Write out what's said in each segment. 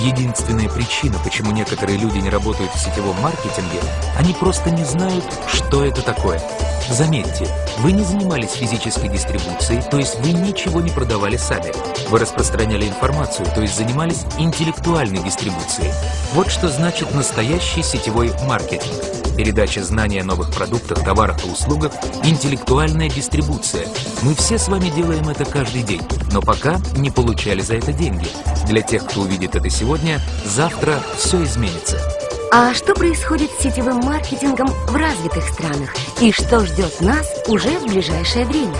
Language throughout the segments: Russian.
Единственная причина, почему некоторые люди не работают в сетевом маркетинге, они просто не знают, что это такое. Заметьте, вы не занимались физической дистрибуцией, то есть вы ничего не продавали сами. Вы распространяли информацию, то есть занимались интеллектуальной дистрибуцией. Вот что значит настоящий сетевой маркетинг. Передача знания о новых продуктах, товарах и услугах, интеллектуальная дистрибуция. Мы все с вами делаем это каждый день, но пока не получали за это деньги. Для тех, кто увидит это сегодня, завтра все изменится. А что происходит с сетевым маркетингом в развитых странах? И что ждет нас уже в ближайшее время?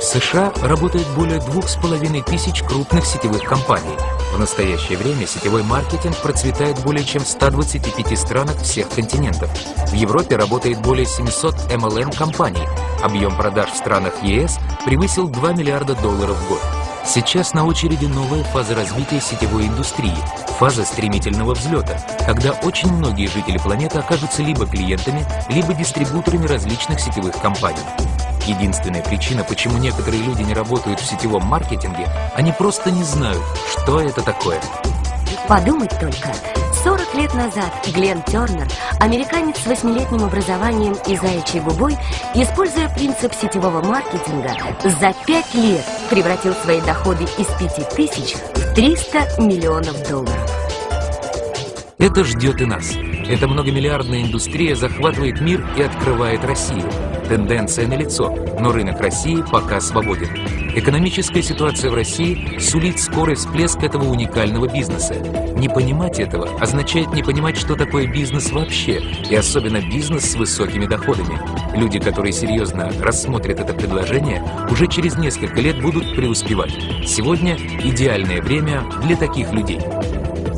В США работает более двух с половиной тысяч крупных сетевых компаний. В настоящее время сетевой маркетинг процветает более чем в 125 странах всех континентов. В Европе работает более 700 MLM-компаний. Объем продаж в странах ЕС превысил 2 миллиарда долларов в год. Сейчас на очереди новая фаза развития сетевой индустрии, фаза стремительного взлета, когда очень многие жители планеты окажутся либо клиентами, либо дистрибуторами различных сетевых компаний. Единственная причина, почему некоторые люди не работают в сетевом маркетинге, они просто не знают, что это такое. Подумать только, 40 лет назад Глен Тернер, американец с восьмилетним образованием и заячьей губой, используя принцип сетевого маркетинга, за 5 лет превратил свои доходы из 5 тысяч в 300 миллионов долларов. Это ждет и нас. Эта многомиллиардная индустрия захватывает мир и открывает Россию. Тенденция налицо, но рынок России пока свободен. Экономическая ситуация в России сулит скорый всплеск этого уникального бизнеса. Не понимать этого означает не понимать, что такое бизнес вообще, и особенно бизнес с высокими доходами. Люди, которые серьезно рассмотрят это предложение, уже через несколько лет будут преуспевать. Сегодня идеальное время для таких людей.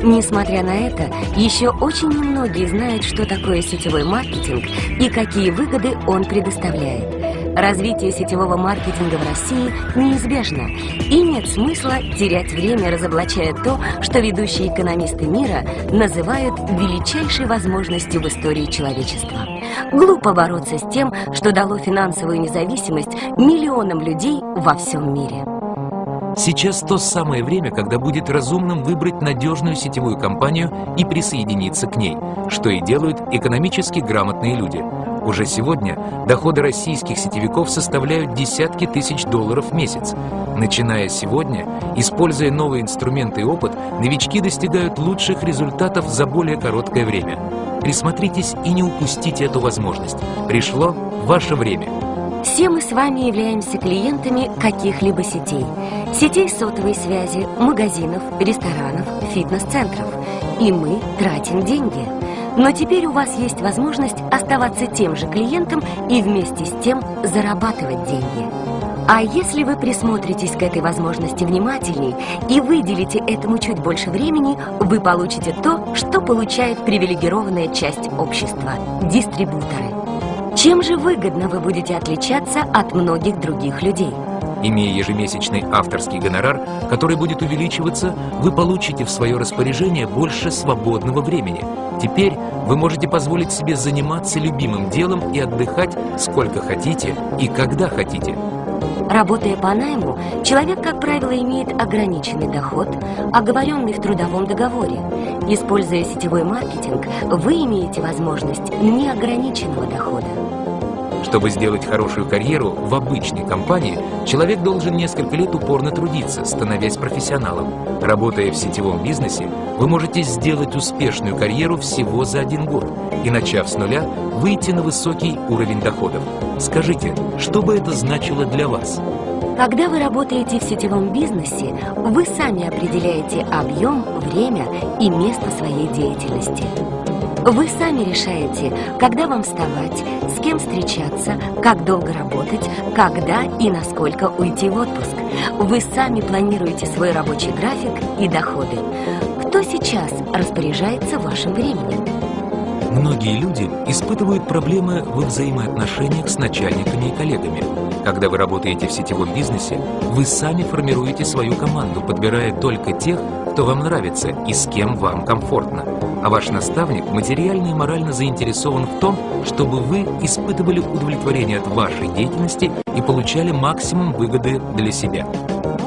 Несмотря на это, еще очень немногие знают, что такое сетевой маркетинг и какие выгоды он предоставляет. Развитие сетевого маркетинга в России неизбежно, и нет смысла терять время, разоблачая то, что ведущие экономисты мира называют величайшей возможностью в истории человечества. Глупо бороться с тем, что дало финансовую независимость миллионам людей во всем мире. Сейчас то самое время, когда будет разумным выбрать надежную сетевую компанию и присоединиться к ней, что и делают экономически грамотные люди. Уже сегодня доходы российских сетевиков составляют десятки тысяч долларов в месяц. Начиная сегодня, используя новые инструменты и опыт, новички достигают лучших результатов за более короткое время. Присмотритесь и не упустите эту возможность. Пришло ваше время. Все мы с вами являемся клиентами каких-либо сетей. Сетей сотовой связи, магазинов, ресторанов, фитнес-центров. И мы тратим деньги. Но теперь у вас есть возможность оставаться тем же клиентом и вместе с тем зарабатывать деньги. А если вы присмотритесь к этой возможности внимательней и выделите этому чуть больше времени, вы получите то, что получает привилегированная часть общества – дистрибуторы. Чем же выгодно вы будете отличаться от многих других людей? Имея ежемесячный авторский гонорар, который будет увеличиваться, вы получите в свое распоряжение больше свободного времени. Теперь вы можете позволить себе заниматься любимым делом и отдыхать сколько хотите и когда хотите. Работая по найму, человек, как правило, имеет ограниченный доход, оговоренный в трудовом договоре. Используя сетевой маркетинг, вы имеете возможность неограниченного дохода. Чтобы сделать хорошую карьеру в обычной компании, человек должен несколько лет упорно трудиться, становясь профессионалом. Работая в сетевом бизнесе, вы можете сделать успешную карьеру всего за один год и, начав с нуля, выйти на высокий уровень доходов. Скажите, что бы это значило для вас? Когда вы работаете в сетевом бизнесе, вы сами определяете объем, время и место своей деятельности. Вы сами решаете, когда вам вставать, с кем встречаться, как долго работать, когда и насколько уйти в отпуск. Вы сами планируете свой рабочий график и доходы. Кто сейчас распоряжается вашим временем? Многие люди испытывают проблемы во взаимоотношениях с начальниками и коллегами. Когда вы работаете в сетевом бизнесе, вы сами формируете свою команду, подбирая только тех, кто вам нравится и с кем вам комфортно. А ваш наставник материально и морально заинтересован в том, чтобы вы испытывали удовлетворение от вашей деятельности и получали максимум выгоды для себя.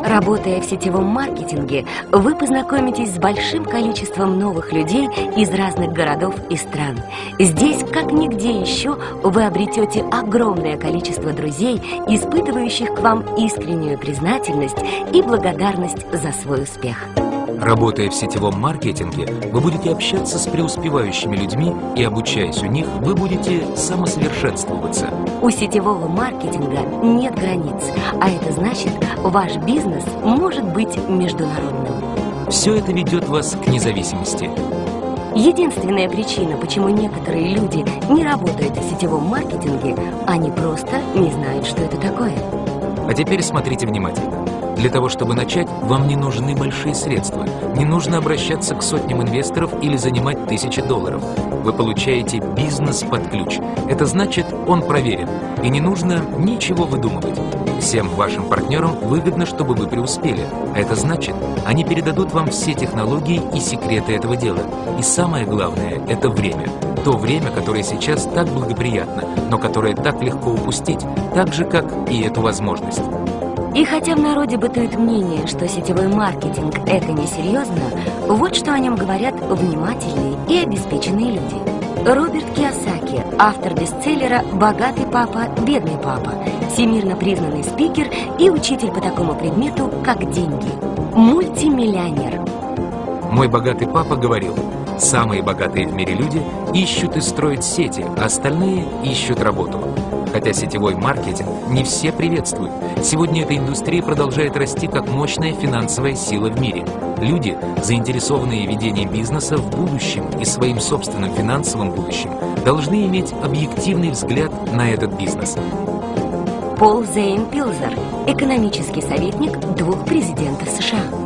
Работая в сетевом маркетинге, вы познакомитесь с большим количеством новых людей из разных городов и стран. Здесь, как нигде еще, вы обретете огромное количество друзей, испытывающих к вам искреннюю признательность и благодарность за свой успех. Работая в сетевом маркетинге, вы будете общаться с преуспевающими людьми и, обучаясь у них, вы будете самосовершенствоваться. У сетевого маркетинга нет границ, а это значит, ваш бизнес может быть международным. Все это ведет вас к независимости. Единственная причина, почему некоторые люди не работают в сетевом маркетинге, они просто не знают, что это такое. А теперь смотрите внимательно. Для того, чтобы начать, вам не нужны большие средства. Не нужно обращаться к сотням инвесторов или занимать тысячи долларов. Вы получаете бизнес под ключ. Это значит, он проверен. И не нужно ничего выдумывать. Всем вашим партнерам выгодно, чтобы вы преуспели. А это значит, они передадут вам все технологии и секреты этого дела. И самое главное – это время. То время, которое сейчас так благоприятно, но которое так легко упустить, так же, как и эту возможность. И хотя в народе бытует мнение, что сетевой маркетинг – это несерьезно, вот что о нем говорят внимательные и обеспеченные люди. Роберт Киосаки, автор бестселлера «Богатый папа, бедный папа», всемирно признанный спикер и учитель по такому предмету, как деньги. Мультимиллионер. Мой богатый папа говорил, самые богатые в мире люди ищут и строят сети, остальные ищут работу. Хотя сетевой маркетинг не все приветствуют. Сегодня эта индустрия продолжает расти как мощная финансовая сила в мире. Люди, заинтересованные ведением бизнеса в будущем и своим собственным финансовым будущим, должны иметь объективный взгляд на этот бизнес. Пол Зейн Пилзер, экономический советник двух президентов США.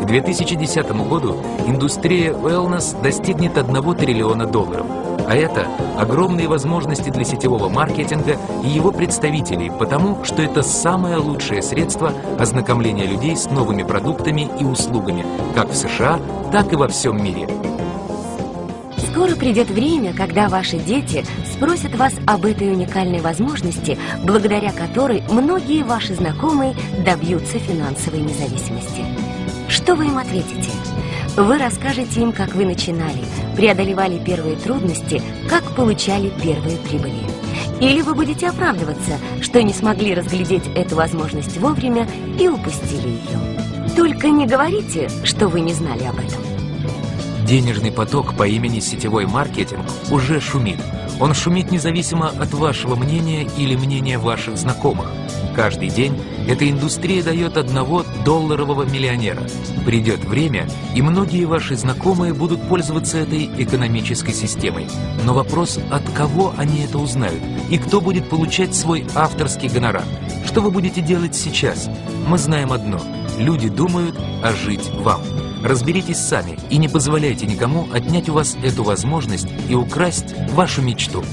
К 2010 году индустрия wellness достигнет 1 триллиона долларов. А это огромные возможности для сетевого маркетинга и его представителей, потому что это самое лучшее средство ознакомления людей с новыми продуктами и услугами, как в США, так и во всем мире. Скоро придет время, когда ваши дети спросят вас об этой уникальной возможности, благодаря которой многие ваши знакомые добьются финансовой независимости. Что вы им ответите? Вы расскажете им, как вы начинали, преодолевали первые трудности, как получали первые прибыли. Или вы будете оправдываться, что не смогли разглядеть эту возможность вовремя и упустили ее. Только не говорите, что вы не знали об этом. Денежный поток по имени сетевой маркетинг уже шумит. Он шумит независимо от вашего мнения или мнения ваших знакомых. Каждый день эта индустрия дает одного долларового миллионера. Придет время, и многие ваши знакомые будут пользоваться этой экономической системой. Но вопрос, от кого они это узнают, и кто будет получать свой авторский гонорар. Что вы будете делать сейчас? Мы знаем одно. Люди думают, а жить вам. Разберитесь сами и не позволяйте никому отнять у вас эту возможность и украсть вашу мечту.